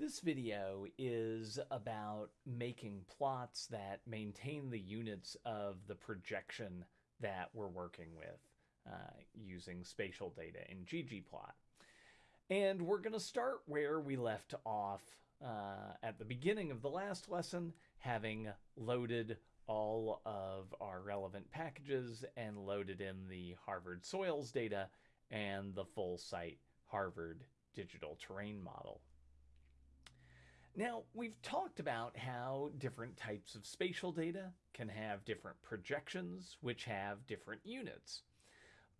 This video is about making plots that maintain the units of the projection that we're working with uh, using spatial data in ggplot. And we're going to start where we left off uh, at the beginning of the last lesson, having loaded all of our relevant packages and loaded in the Harvard soils data and the full site Harvard digital terrain model. Now, we've talked about how different types of spatial data can have different projections, which have different units.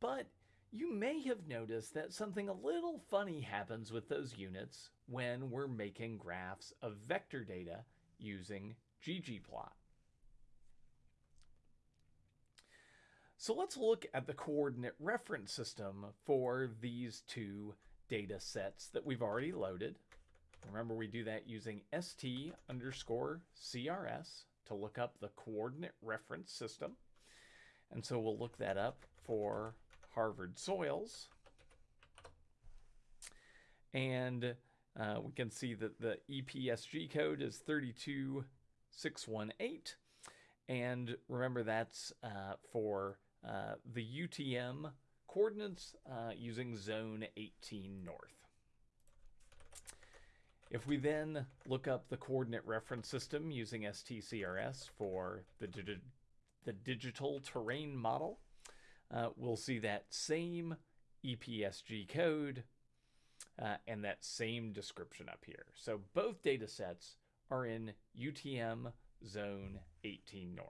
But you may have noticed that something a little funny happens with those units when we're making graphs of vector data using ggplot. So let's look at the coordinate reference system for these two data sets that we've already loaded. Remember, we do that using st underscore CRS to look up the coordinate reference system. And so we'll look that up for Harvard soils. And uh, we can see that the EPSG code is 32618. And remember, that's uh, for uh, the UTM coordinates uh, using zone 18 north. If we then look up the coordinate reference system using STCRS for the, di the digital terrain model, uh, we'll see that same EPSG code uh, and that same description up here. So both data sets are in UTM zone 18 north.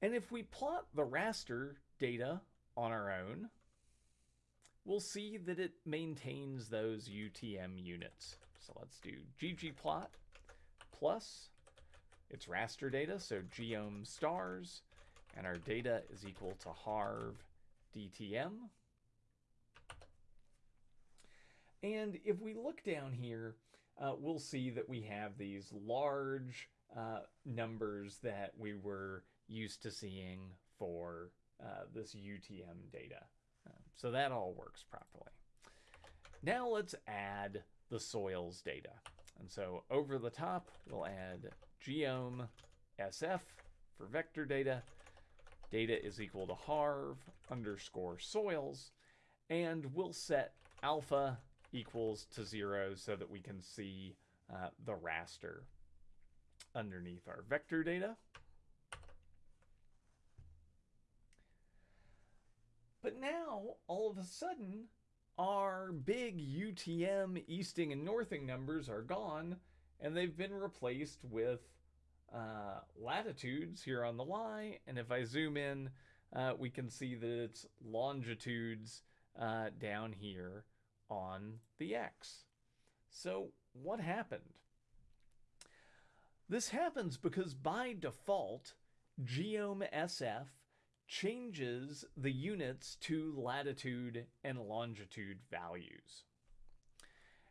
And if we plot the raster data on our own, we'll see that it maintains those UTM units. So let's do ggplot plus its raster data, so geom stars, and our data is equal to harv DTM. And if we look down here, uh, we'll see that we have these large uh, numbers that we were used to seeing for uh, this UTM data. So that all works properly. Now let's add the soils data. And so over the top, we'll add geom sf for vector data. Data is equal to harv underscore soils. And we'll set alpha equals to zero so that we can see uh, the raster underneath our vector data. But now, all of a sudden, our big UTM easting and northing numbers are gone, and they've been replaced with uh, latitudes here on the Y. And if I zoom in, uh, we can see that it's longitudes uh, down here on the X. So what happened? This happens because by default, Geom SF changes the units to latitude and longitude values.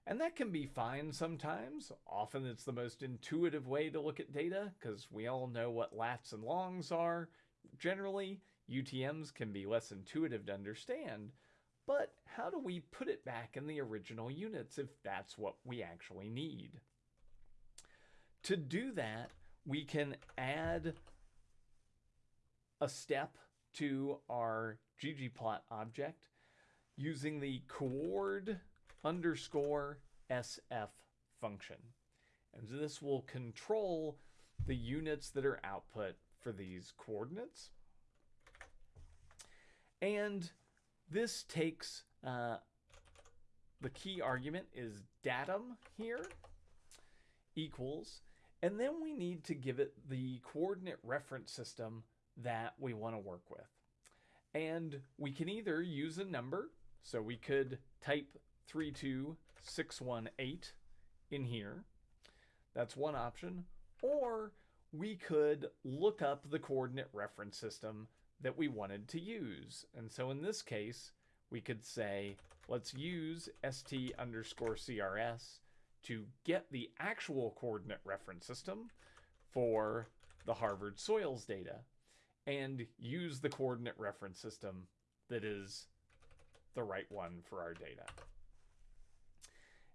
And that can be fine sometimes. Often it's the most intuitive way to look at data because we all know what lats and longs are. Generally, UTMs can be less intuitive to understand, but how do we put it back in the original units if that's what we actually need? To do that, we can add a step to our ggplot object using the coord underscore sf function. And this will control the units that are output for these coordinates. And this takes uh, the key argument is datum here equals, and then we need to give it the coordinate reference system that we want to work with. And we can either use a number, so we could type 32618 in here. That's one option. Or we could look up the coordinate reference system that we wanted to use. And so in this case, we could say, let's use st underscore crs to get the actual coordinate reference system for the Harvard soils data and use the coordinate reference system that is the right one for our data.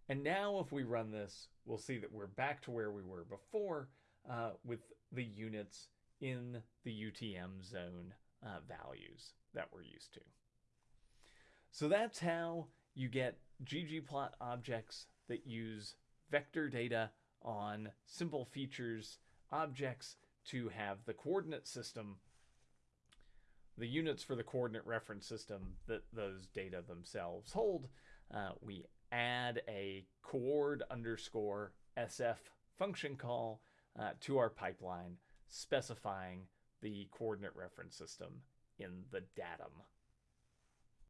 And now if we run this, we'll see that we're back to where we were before uh, with the units in the UTM zone uh, values that we're used to. So that's how you get ggplot objects that use vector data on simple features objects to have the coordinate system the units for the coordinate reference system that those data themselves hold uh, we add a coord underscore sf function call uh, to our pipeline specifying the coordinate reference system in the datum